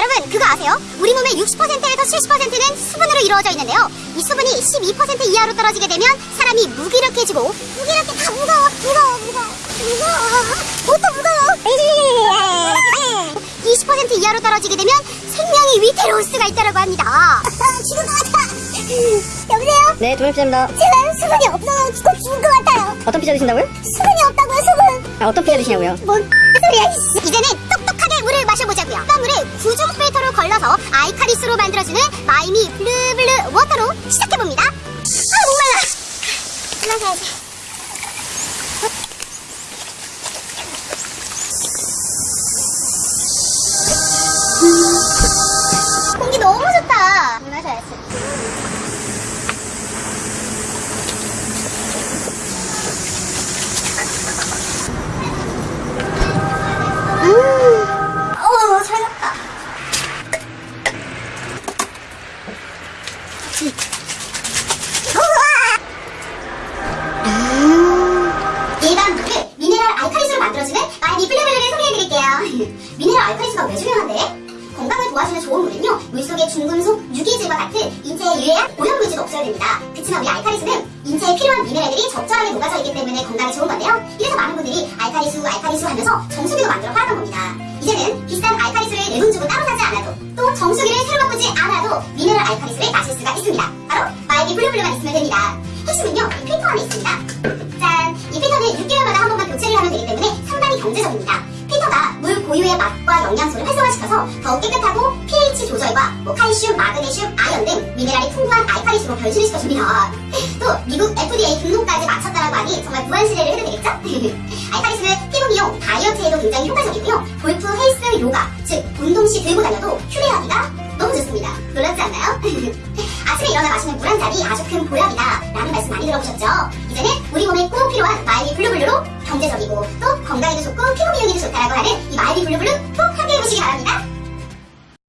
여러분 그거 아세요? 우리 몸의 60%에서 70%는 수분으로 이루어져 있는데요. 이 수분이 12% 이하로 떨어지게 되면 사람이 무기력해지고 무기력해 다 무거워 무거워 무거워 무거워 뭐또 무거워 20% 이하로 떨어지게 되면 생명이 위태로울 수가 있다고 합니다. 죽을 것 같아. 여보세요? 네, 조명피자입니다. 제가 수분이 없어서 죽고 죽을 것 같아요. 어떤 피자 드신다고요? 수분이 없다고요 수분. 아, 어떤 피자 드시냐고요? 뭔 소리야. 이제는 마셔보자고요 그 물을 구중 필터로 걸러서 알칼리수로 만들어주는 마이미 블루블루 워터로 시작해봅니다. 아 목말라 마셔야지 일반 물을 미네랄 알칼리수로 만들어주는 마이미 블루블루를 소개해드릴게요. 미네랄 알칼리수가 왜 중요한데? 건강을 도와주는 좋은 물은요, 물속의 중금속, 유기질과 같은 인체에 유해한 오염물질도 없어야 됩니다. 그치만 우리 알칼리수는 인체에 필요한 미네랄들이 적절하게 녹아져 있기 때문에 건강에 좋은 건데요. 이래서 많은 분들이 알칼리수, 알칼리수 하면서 정수기도 만들어 팔았던 겁니다. 이제는 비싼 알칼리수 핵심은요, 이 필터 안에 있습니다. 짠! 이 필터는 6개월마다 한 번만 교체를 하면 되기 때문에 상당히 경제적입니다. 필터가 물 고유의 맛과 영양소를 활성화시켜서 더욱 깨끗하고 pH 조절과 뭐 칼슘, 마그네슘, 아연 등 미네랄이 풍부한 알칼리수로 변신을 시켜줍니다. 또 미국 FDA 등록까지 마쳤다라고 하니 정말 무한시대를 해도 되겠죠? 알칼리수는 피부 미용, 다이어트에도 굉장히 효과적이고요. 골프, 헬스, 요가, 즉 아침에 일어나 마시는 물 한 잔이 아주 큰 보약이다 라는 말씀 많이 들어보셨죠? 이제는 우리 몸에 꼭 필요한 마이미 블루블루로 경제적이고 또 건강에도 좋고 피부 미용에도 좋다라고 하는 이 마이미 블루블루 꼭 함께 해보시기 바랍니다.